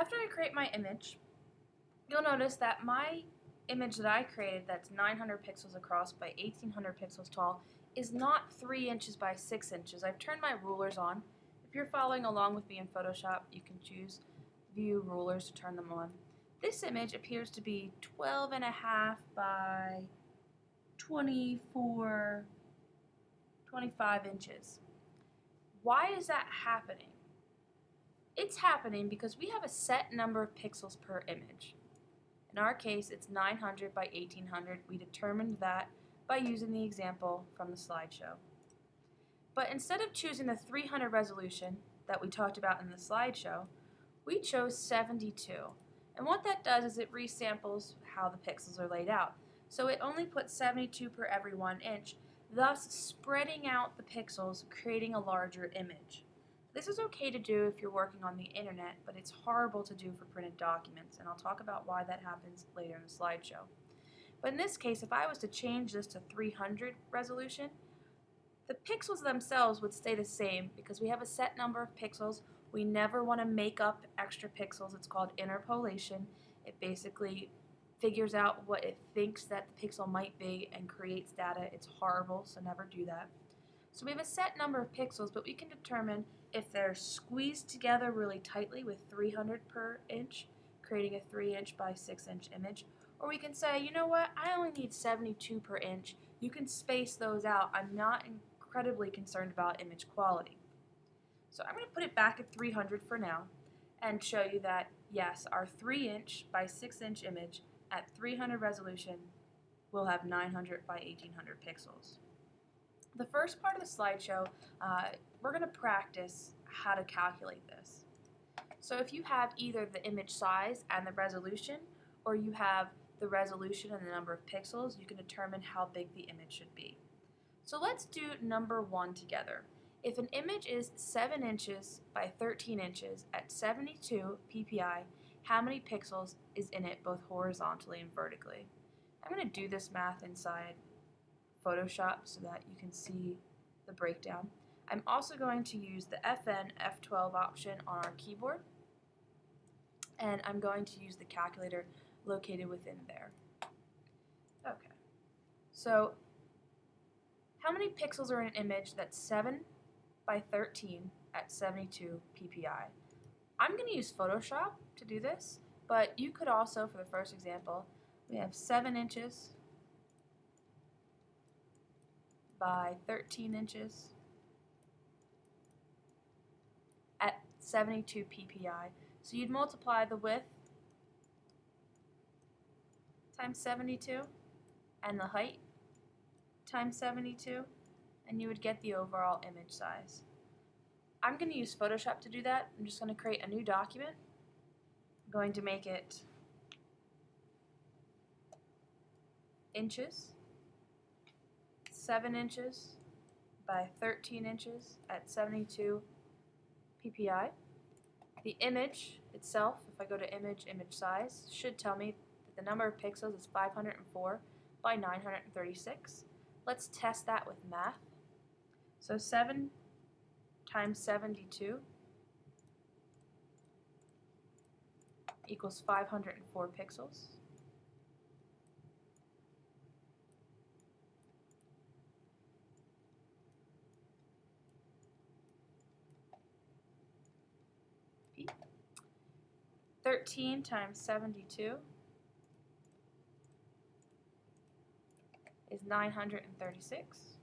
After I create my image, you'll notice that my image that I created that's 900 pixels across by 1800 pixels tall is not 3 inches by 6 inches. I've turned my rulers on. If you're following along with me in Photoshop, you can choose View Rulers to turn them on. This image appears to be 12 and a half by 24, 25 inches. Why is that happening? It's happening because we have a set number of pixels per image. In our case, it's 900 by 1800. We determined that by using the example from the slideshow. But instead of choosing the 300 resolution that we talked about in the slideshow, we chose 72. And what that does is it resamples how the pixels are laid out. So it only puts 72 per every one inch, thus spreading out the pixels, creating a larger image. This is okay to do if you're working on the internet, but it's horrible to do for printed documents, and I'll talk about why that happens later in the slideshow. But in this case, if I was to change this to 300 resolution, the pixels themselves would stay the same because we have a set number of pixels. We never want to make up extra pixels. It's called interpolation. It basically figures out what it thinks that the pixel might be and creates data. It's horrible, so never do that. So we have a set number of pixels, but we can determine if they're squeezed together really tightly with 300 per inch, creating a 3 inch by 6 inch image, or we can say, you know what, I only need 72 per inch. You can space those out. I'm not incredibly concerned about image quality. So I'm going to put it back at 300 for now and show you that, yes, our 3 inch by 6 inch image at 300 resolution will have 900 by 1800 pixels. The first part of the slideshow, uh, we're going to practice how to calculate this. So if you have either the image size and the resolution, or you have the resolution and the number of pixels, you can determine how big the image should be. So let's do number one together. If an image is 7 inches by 13 inches at 72 ppi, how many pixels is in it both horizontally and vertically? I'm going to do this math inside Photoshop so that you can see the breakdown. I'm also going to use the FN F12 option on our keyboard and I'm going to use the calculator located within there. Okay, so how many pixels are in an image that's 7 by 13 at 72 ppi? I'm going to use Photoshop to do this, but you could also, for the first example, we have 7 inches by 13 inches at 72 ppi. So you'd multiply the width times 72 and the height times 72 and you would get the overall image size. I'm going to use Photoshop to do that. I'm just going to create a new document. I'm going to make it inches 7 inches by 13 inches at 72 ppi. The image itself, if I go to image, image size, should tell me that the number of pixels is 504 by 936. Let's test that with math. So 7 times 72 equals 504 pixels. 13 times 72 is 936.